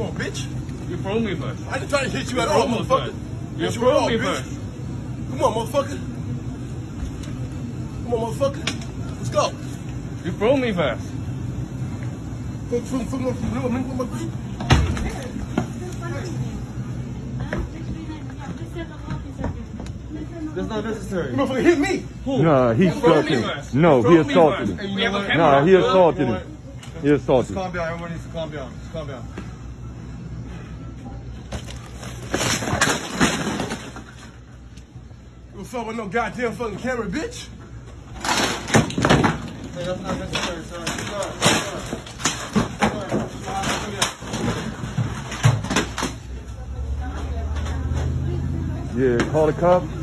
Come on, bitch. You throw me first. I ain't trying to hit you at all, motherfucker. You Hit throw me bitch. first. Come on, motherfucker. Come on, motherfucker. Let's go. You throw me first. From, from, from, from, from, from, from, That's not necessary. You motherfucker hit me. Nah, he You throw struck me him. No, he assaulted him. We have a camera. Nah, he assaulted him. He assaulted Just him. calm down. Everyone needs to calm down. Just calm down. You fuck with no goddamn fucking camera, bitch. Hey, that's not necessary, sir. Sir, sir. Yeah, call the cops.